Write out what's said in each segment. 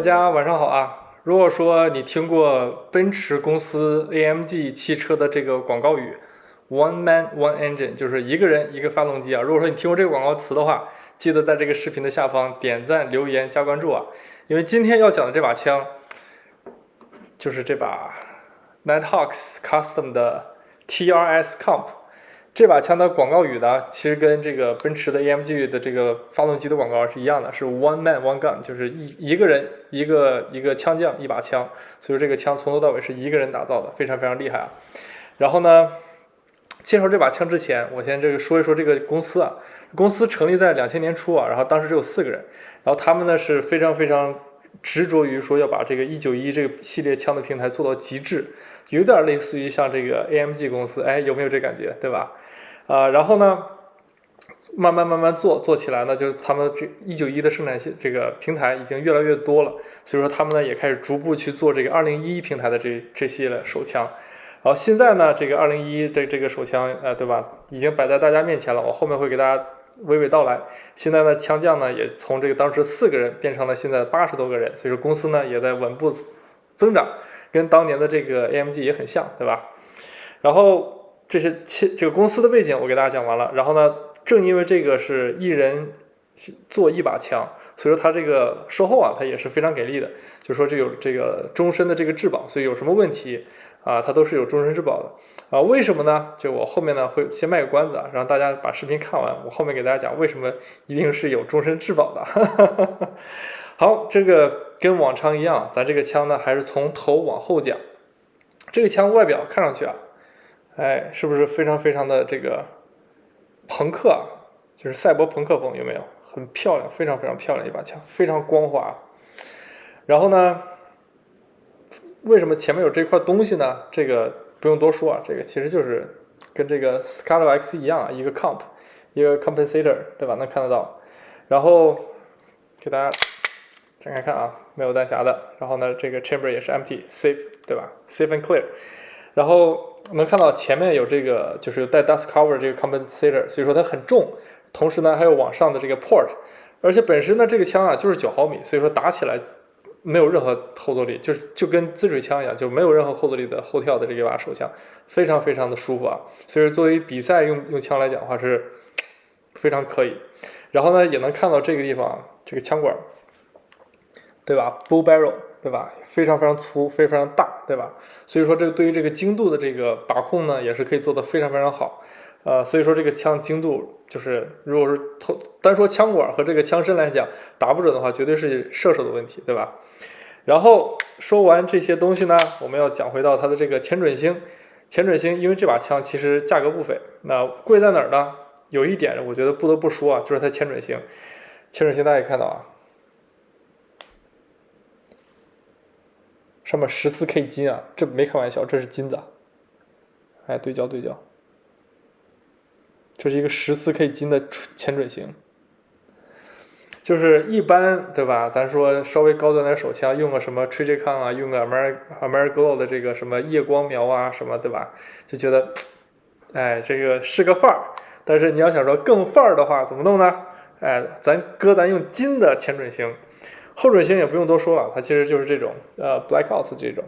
大家晚上好啊！如果说你听过奔驰公司 AMG 汽车的这个广告语 “One Man One Engine”，就是一个人一个发动机啊。如果说你听过这个广告词的话，记得在这个视频的下方点赞、留言、加关注啊！因为今天要讲的这把枪，就是这把 Night Hawks Custom 的 TRS Comp。这把枪的广告语呢，其实跟这个奔驰的 AMG 的这个发动机的广告是一样的，是 One Man One Gun，就是一一个人一个一个枪匠一把枪，所以说这个枪从头到尾是一个人打造的，非常非常厉害啊。然后呢，介绍这把枪之前，我先这个说一说这个公司啊，公司成立在两千年初啊，然后当时只有四个人，然后他们呢是非常非常执着于说要把这个一九一这个系列枪的平台做到极致，有点类似于像这个 AMG 公司，哎，有没有这感觉，对吧？啊，然后呢，慢慢慢慢做做起来呢，就他们这一九一的生产线这个平台已经越来越多了，所以说他们呢也开始逐步去做这个二零一一平台的这这些手枪，然后现在呢这个二零一的这个手枪，呃，对吧，已经摆在大家面前了，我后面会给大家娓娓道来。现在呢枪匠呢也从这个当时四个人变成了现在八十多个人，所以说公司呢也在稳步增长，跟当年的这个 AMG 也很像，对吧？然后。这是切这个公司的背景，我给大家讲完了。然后呢，正因为这个是一人做一把枪，所以说它这个售后啊，它也是非常给力的。就说这有这个终身的这个质保，所以有什么问题啊，它都是有终身质保的啊。为什么呢？就我后面呢会先卖个关子啊，让大家把视频看完，我后面给大家讲为什么一定是有终身质保的。好，这个跟往常一样，咱这个枪呢还是从头往后讲。这个枪外表看上去啊。哎，是不是非常非常的这个朋克啊？就是赛博朋克风，有没有？很漂亮，非常非常漂亮一把枪，非常光滑。然后呢，为什么前面有这块东西呢？这个不用多说啊，这个其实就是跟这个 Scarlet X 一样啊，一个 comp，一个 compensator，对吧？能看得到。然后给大家展开看啊，没有弹匣的。然后呢，这个 chamber 也是 empty，safe，对吧？safe and clear。然后。能看到前面有这个，就是带 dust cover 这个 compensator，所以说它很重。同时呢，还有往上的这个 port，而且本身呢，这个枪啊就是九毫米，所以说打起来没有任何后坐力，就是就跟自水枪一样，就没有任何后坐力的后跳的这一把手枪，非常非常的舒服啊。所以说作为比赛用用枪来讲的话是非常可以。然后呢，也能看到这个地方这个枪管，对吧？Bull barrel。对吧？非常非常粗，非常非常大，对吧？所以说这个对于这个精度的这个把控呢，也是可以做得非常非常好。呃，所以说这个枪精度就是，如果是头单说枪管和这个枪身来讲，打不准的话，绝对是射手的问题，对吧？然后说完这些东西呢，我们要讲回到它的这个前准星。前准星，因为这把枪其实价格不菲，那贵在哪儿呢？有一点我觉得不得不说啊，就是它前准星。前准星大家看到啊。上面十四 K 金啊，这没开玩笑，这是金子。哎，对焦对焦，这是一个十四 K 金的前准星。就是一般对吧？咱说稍微高端点手枪，用个什么 Trijicon 啊，用个 Amer Ameriglo 的这个什么夜光瞄啊，什么对吧？就觉得，哎，这个是个范儿。但是你要想说更范儿的话，怎么弄呢？哎，咱哥咱用金的前准星。后准星也不用多说了，它其实就是这种呃 blackouts 这种，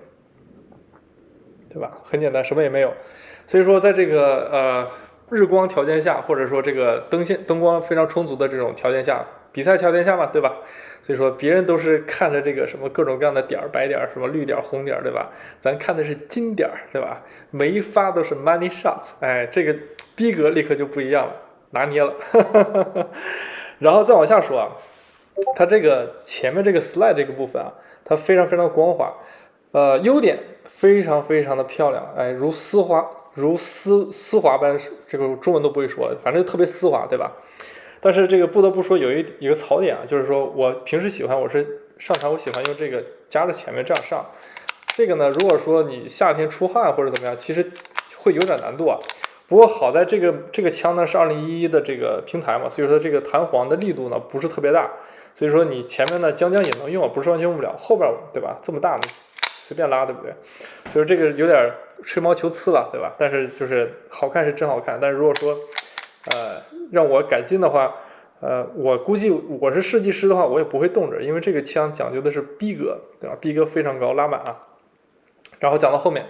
对吧？很简单，什么也没有。所以说，在这个呃日光条件下，或者说这个灯线灯光非常充足的这种条件下，比赛条件下嘛，对吧？所以说别人都是看着这个什么各种各样的点儿，白点儿，什么绿点儿、红点儿，对吧？咱看的是金点儿，对吧？每一发都是 money shots，哎，这个逼格立刻就不一样了，拿捏了。然后再往下说啊。它这个前面这个 slide 这个部分啊，它非常非常光滑，呃，优点非常非常的漂亮，哎，如丝滑如丝丝滑般，这个中文都不会说，反正特别丝滑，对吧？但是这个不得不说有一一个槽点啊，就是说我平时喜欢我是上场我喜欢用这个夹着前面这样上，这个呢，如果说你夏天出汗或者怎么样，其实会有点难度啊。不过好在这个这个枪呢是二零一一的这个平台嘛，所以说这个弹簧的力度呢不是特别大。所以说你前面呢将将也能用，不是完全用不了。后边对吧？这么大，随便拉，对不对？就是这个有点吹毛求疵了，对吧？但是就是好看是真好看。但是如果说呃让我改进的话，呃，我估计我是设计师的话，我也不会动着，因为这个枪讲究的是逼格，对吧？逼格非常高，拉满啊。然后讲到后面，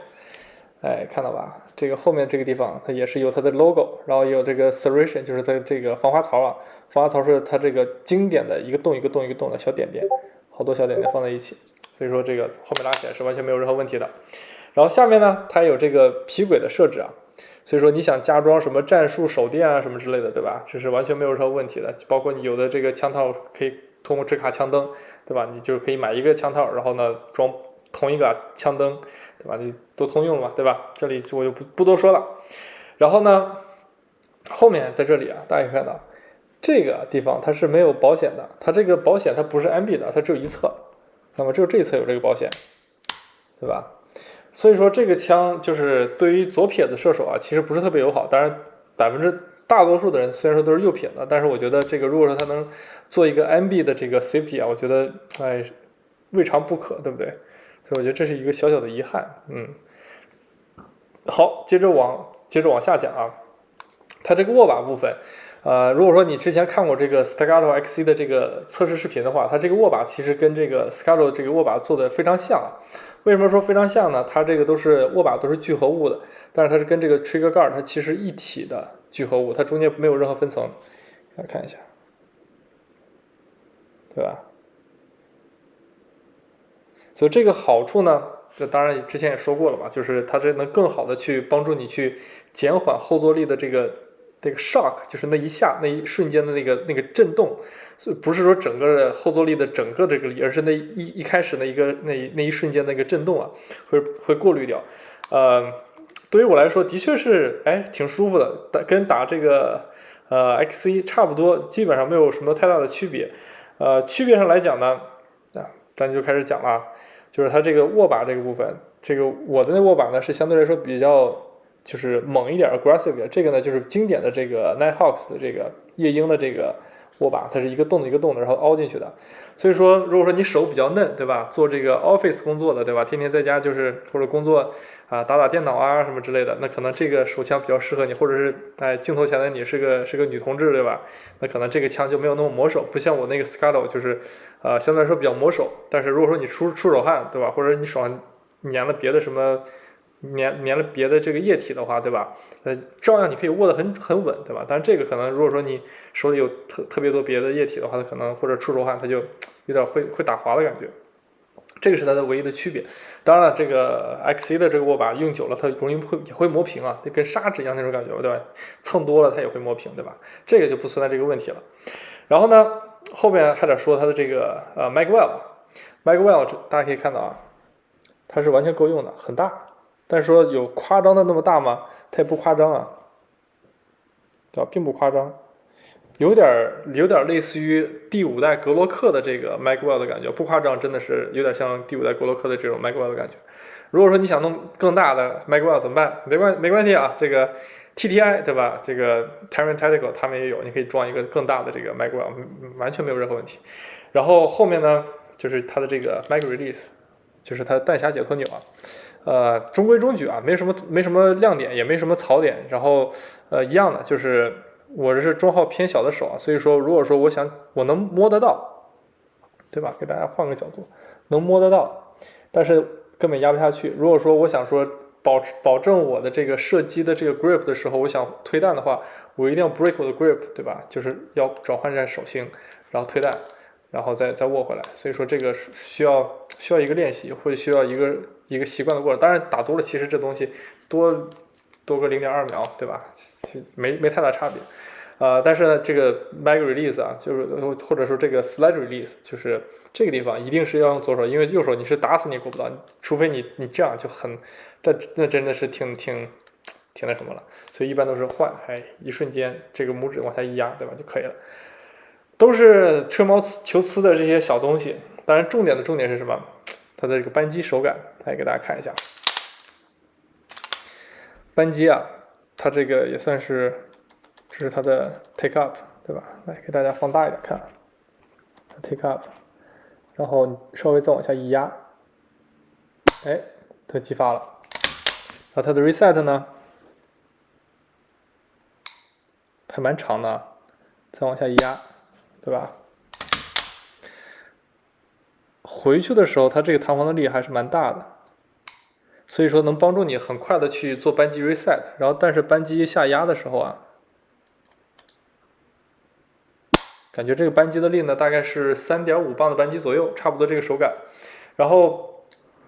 哎，看到吧？这个后面这个地方，它也是有它的 logo，然后也有这个 serration，就是它这个防滑槽啊。防滑槽是它这个经典的一个洞一个洞一个洞的小点点，好多小点点放在一起，所以说这个后面拉起来是完全没有任何问题的。然后下面呢，它有这个皮轨的设置啊。所以说你想加装什么战术手电啊什么之类的，对吧？这是完全没有任何问题的。包括你有的这个枪套可以通过支卡枪灯，对吧？你就是可以买一个枪套，然后呢装同一个枪灯，对吧？你都通用了嘛，对吧？这里我就不不多说了。然后呢，后面在这里啊，大家可以看到这个地方它是没有保险的，它这个保险它不是 MB 的，它只有一侧，那么只有这一侧有这个保险，对吧？所以说这个枪就是对于左撇子射手啊，其实不是特别友好。当然，百分之大多数的人虽然说都是右撇子，但是我觉得这个如果说它能做一个 MB 的这个 safety 啊，我觉得哎未尝不可，对不对？我觉得这是一个小小的遗憾。嗯，好，接着往接着往下讲啊，它这个握把部分，呃，如果说你之前看过这个 Staccato XC 的这个测试视频的话，它这个握把其实跟这个 Staccato 这个握把做的非常像。为什么说非常像呢？它这个都是握把都是聚合物的，但是它是跟这个 trigger guard 它其实一体的聚合物，它中间没有任何分层。来看一下，对吧？所以这个好处呢，这当然之前也说过了嘛，就是它这能更好的去帮助你去减缓后坐力的这个这个 shock，就是那一下那一瞬间的那个那个震动。所以不是说整个后坐力的整个这个力，而是那一一开始那一个那那一瞬间那个震动啊，会会过滤掉。呃，对于我来说，的确是哎挺舒服的，打跟打这个呃 XC 差不多，基本上没有什么太大的区别。呃，区别上来讲呢，啊，咱就开始讲了，就是它这个握把这个部分，这个我的那握把呢是相对来说比较就是猛一点，aggressive 点，这个呢就是经典的这个 Nighthawks 的这个夜鹰的这个。握把它是一个洞的一个洞的，然后凹进去的。所以说，如果说你手比较嫩，对吧？做这个 office 工作的，对吧？天天在家就是或者工作啊，打打电脑啊什么之类的，那可能这个手枪比较适合你。或者是哎，镜头前的你是个是个女同志，对吧？那可能这个枪就没有那么磨手，不像我那个 Scuttle 就是呃相对来说比较磨手。但是如果说你出出手汗，对吧？或者你手上粘了别的什么。粘粘了别的这个液体的话，对吧？呃，照样你可以握得很很稳，对吧？但是这个可能如果说你手里有特特别多别的液体的话，它可能或者出手汗，它就有点会会打滑的感觉。这个是它的唯一的区别。当然了，这个 XC 的这个握把用久了，它容易会也会磨平啊，就跟砂纸一样那种感觉，对吧？蹭多了它也会磨平，对吧？这个就不存在这个问题了。然后呢，后面还得说它的这个呃 Magwell，Magwell 大家可以看到啊，它是完全够用的，很大。但是说有夸张的那么大吗？它也不夸张啊，对吧？并不夸张，有点儿有点类似于第五代格洛克的这个 Magwell 的感觉，不夸张，真的是有点像第五代格洛克的这种 Magwell 的感觉。如果说你想弄更大的 Magwell 怎么办？没关没关系啊，这个 TTI 对吧？这个 Terran Tactical 他们也有，你可以装一个更大的这个 Magwell，完全没有任何问题。然后后面呢，就是它的这个 Mag Release，就是它的弹匣解脱钮啊。呃，中规中矩啊，没什么没什么亮点，也没什么槽点。然后，呃，一样的，就是我这是中号偏小的手啊，所以说，如果说我想我能摸得到，对吧？给大家换个角度，能摸得到，但是根本压不下去。如果说我想说保保证我的这个射击的这个 grip 的时候，我想推弹的话，我一定要 break 我的 grip，对吧？就是要转换一下手型，然后推弹。然后再再握回来，所以说这个需要需要一个练习，或者需要一个一个习惯的过程。当然打多了，其实这东西多多个零点二秒，对吧？其实没没太大差别。呃，但是呢，这个 mag release 啊，就是或者说这个 slide release，就是这个地方一定是要用左手，因为右手你是打死你也过不到，除非你你这样就很，这那真的是挺挺挺那什么了。所以一般都是换，哎，一瞬间这个拇指往下一压，对吧，就可以了。都是吹毛求疵的这些小东西，当然重点的重点是什么？它的这个扳机手感，来给大家看一下。扳机啊，它这个也算是，这是它的 take up，对吧？来给大家放大一点看，take up，然后稍微再往下一压，哎，它激发了。然后它的 reset 呢，还蛮长的，再往下一压。对吧？回去的时候，它这个弹簧的力还是蛮大的，所以说能帮助你很快的去做扳机 reset。然后，但是扳机下压的时候啊，感觉这个扳机的力呢，大概是三点五磅的扳机左右，差不多这个手感。然后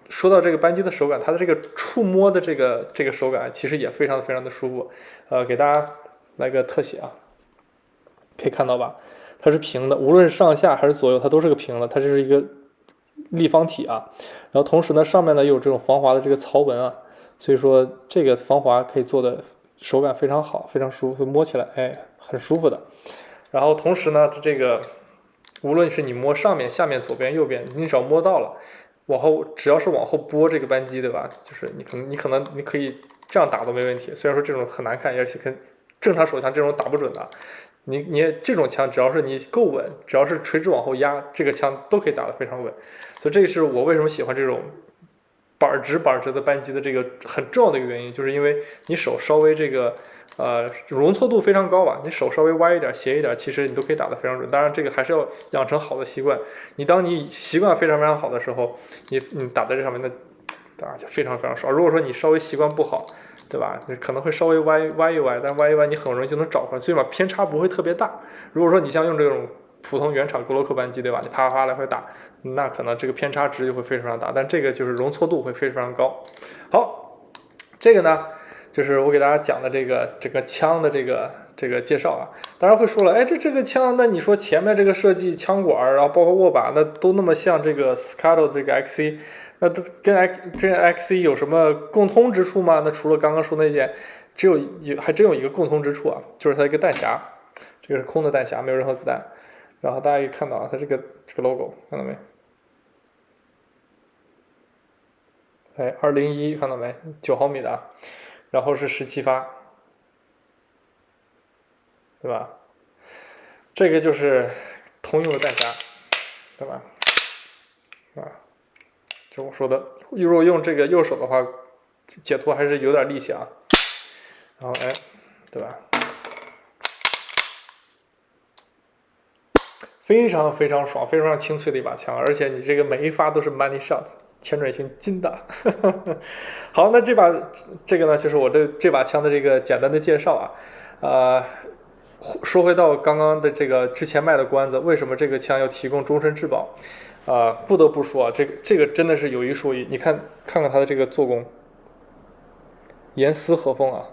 说到这个扳机的手感，它的这个触摸的这个这个手感其实也非常非常的舒服。呃，给大家来个特写啊，可以看到吧？它是平的，无论是上下还是左右，它都是个平的。它这是一个。立方体啊，然后同时呢，上面呢又有这种防滑的这个槽纹啊，所以说这个防滑可以做的手感非常好，非常舒服，摸起来哎很舒服的。然后同时呢，它这个无论是你摸上面、下面、左边、右边，你只要摸到了，往后只要是往后拨这个扳机，对吧？就是你可能你可能你可以这样打都没问题。虽然说这种很难看，而且跟正常手枪这种打不准的。你你这种枪，只要是你够稳，只要是垂直往后压，这个枪都可以打得非常稳。所以这是我为什么喜欢这种板直板直的扳机的这个很重要的一个原因，就是因为你手稍微这个呃容错度非常高吧，你手稍微歪一点、斜一点，其实你都可以打得非常准。当然，这个还是要养成好的习惯。你当你习惯非常非常好的时候，你你打在这上面，那当然就非常非常爽。如果说你稍微习惯不好，对吧？你可能会稍微歪歪一歪，但歪一歪你很容易就能找回来，最起码偏差不会特别大。如果说你像用这种普通原厂格洛克扳机，对吧？你啪啪啪来回打，那可能这个偏差值就会非常大。但这个就是容错度会非常高。好，这个呢，就是我给大家讲的这个这个枪的这个这个介绍啊。当然会说了，哎，这这个枪，那你说前面这个设计枪管，然后包括握把，那都那么像这个 Scado 这个 XC。那跟 X 这 XC 有什么共通之处吗？那除了刚刚说那些，只有有还真有一个共通之处啊，就是它一个弹匣，这个是空的弹匣，没有任何子弹。然后大家可以看到啊，它这个这个 logo 看到没？哎，二零一看到没？九毫米的，然后是十七发，对吧？这个就是通用的弹匣，对吧？是。我说的，如果用这个右手的话，解脱还是有点力气啊。然后哎，对吧？非常非常爽，非常清脆的一把枪，而且你这个每一发都是 money shot，前准型金的。好，那这把这个呢，就是我的这把枪的这个简单的介绍啊。呃，说回到刚刚的这个之前卖的关子，为什么这个枪要提供终身质保？啊，不得不说啊，这个这个真的是有一说一。你看，看看它的这个做工，严丝合缝啊，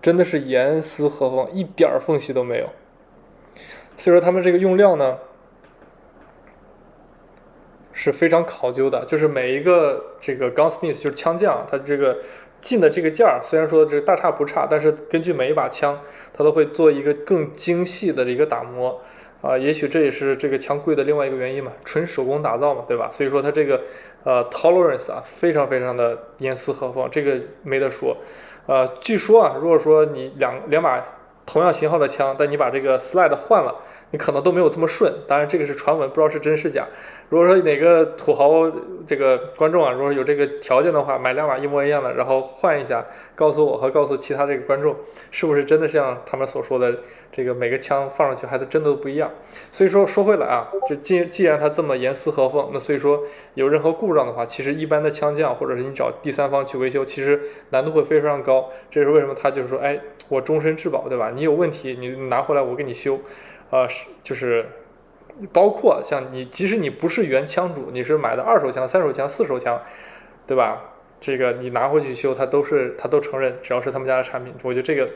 真的是严丝合缝，一点缝隙都没有。所以说他们这个用料呢是非常考究的，就是每一个这个 gunsmith 就是枪匠，他这个进的这个件儿，虽然说这大差不差，但是根据每一把枪，他都会做一个更精细的一个打磨。啊，也许这也是这个枪贵的另外一个原因嘛，纯手工打造嘛，对吧？所以说它这个呃 tolerance 啊，非常非常的严丝合缝，这个没得说。呃，据说啊，如果说你两两把同样型号的枪，但你把这个 slide 换了，你可能都没有这么顺。当然这个是传闻，不知道是真是假。如果说哪个土豪这个观众啊，如果有这个条件的话，买两把一模一样的，然后换一下，告诉我和告诉其他这个观众，是不是真的像他们所说的？这个每个枪放上去还是真的都不一样，所以说说回来啊，这既既然它这么严丝合缝，那所以说有任何故障的话，其实一般的枪匠或者是你找第三方去维修，其实难度会非常高。这是为什么？他就是说，哎，我终身质保，对吧？你有问题，你拿回来我给你修，呃，是就是包括像你，即使你不是原枪主，你是买的二手枪、三手枪、四手枪，对吧？这个你拿回去修，他都是他都承认，只要是他们家的产品，我觉得这个。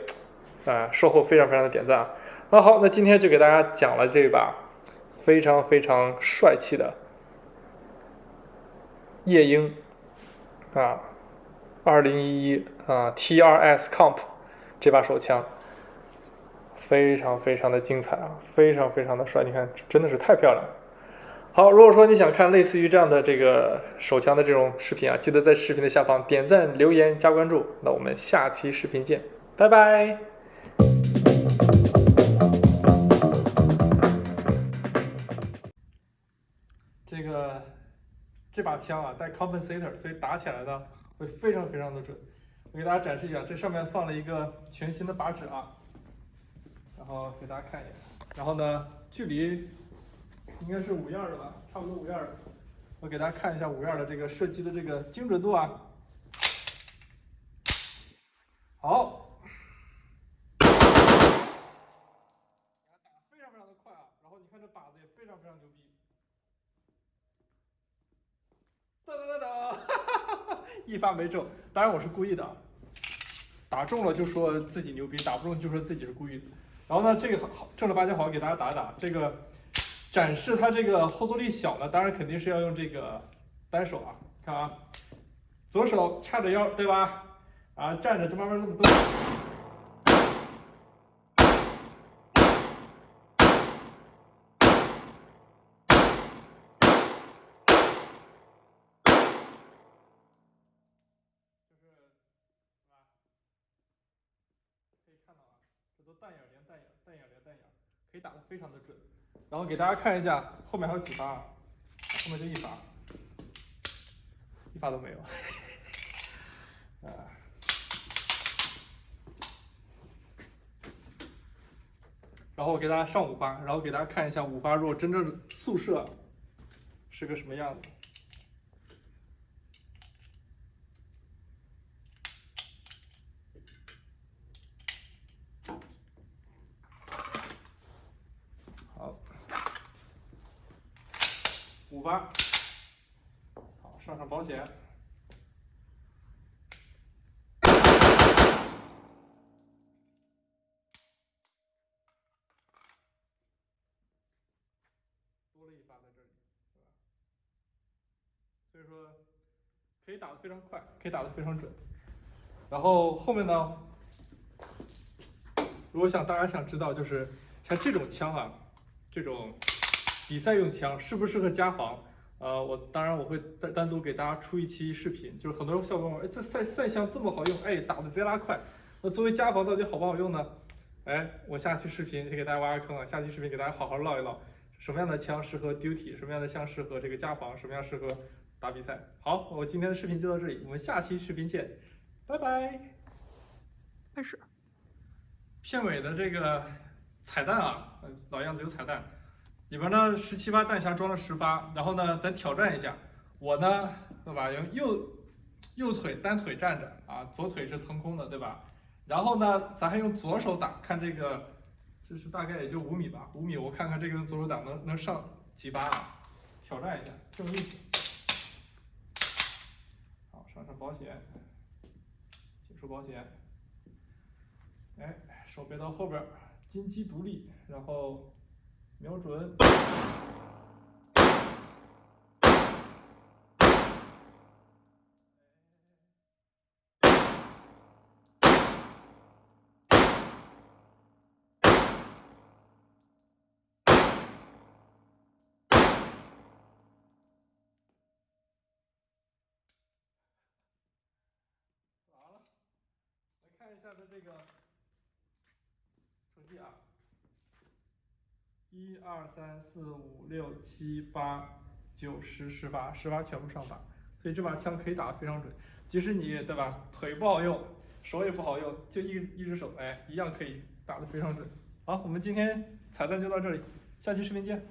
啊，售后非常非常的点赞！那好，那今天就给大家讲了这把非常非常帅气的夜鹰啊，二零一一啊 T2S Comp 这把手枪，非常非常的精彩啊，非常非常的帅，你看真的是太漂亮了。好，如果说你想看类似于这样的这个手枪的这种视频啊，记得在视频的下方点赞、留言、加关注。那我们下期视频见，拜拜。这个这把枪啊带 compensator，所以打起来呢会非常非常的准。我给大家展示一下，这上面放了一个全新的把指啊，然后给大家看一眼。然后呢，距离应该是五样的吧，差不多五样的。我给大家看一下五样的这个射击的这个精准度啊。好，非常非常的快啊，然后你看这靶子也非常非常牛逼。噔噔噔噔，一发没中，当然我是故意的，打中了就说自己牛逼，打不中就说自己是故意的。然后呢，这个好正儿八经好给大家打打，这个展示它这个后坐力小了，当然肯定是要用这个单手啊，看啊，左手掐着腰，对吧？啊，站着就慢慢这么动。就是是吧？可以看到啊，这都弹眼连弹眼，弹眼连弹眼，可以打的非常的准。然后给大家看一下后面还有几发，后面就一发，一发都没有。啊。然后我给大家上五发，然后给大家看一下五发如果真正速射是个什么样子。好，发，好上上保险。多了一发在这里，是吧？所以说可以打的非常快，可以打的非常准。然后后面呢，如果想大家想知道，就是像这种枪啊，这种比赛用枪适不适合家防？呃，我当然我会单单独给大家出一期视频，就是很多小朋友哎，这赛赛枪这么好用，哎，打的贼拉快。那作为家防到底好不好用呢？哎，我下期视频先给大家挖个坑啊，下期视频给大家好好唠一唠。什么样的枪适合 duty？什么样的枪适合这个家防？什么样适合打比赛？好，我今天的视频就到这里，我们下期视频见，拜拜。开始。片尾的这个彩蛋啊，老样子有彩蛋，里边呢十七发弹匣装了十发，然后呢咱挑战一下，我呢对吧？用右右腿单腿站着啊，左腿是腾空的对吧？然后呢咱还用左手打，看这个。这是大概也就五米吧，五米，我看看这个左手打能能上几发啊？挑战一下，正力。好，上上保险，解除保险。哎，手别到后边，金鸡独立，然后瞄准。完了，来看一下他这个成绩啊，一二三四五六七八九十十发，十发全部上靶，所以这把枪可以打得非常准。即使你对吧，腿不好用，手也不好用，就一一只手，哎，一样可以打得非常准。好，我们今天彩蛋就到这里，下期视频见。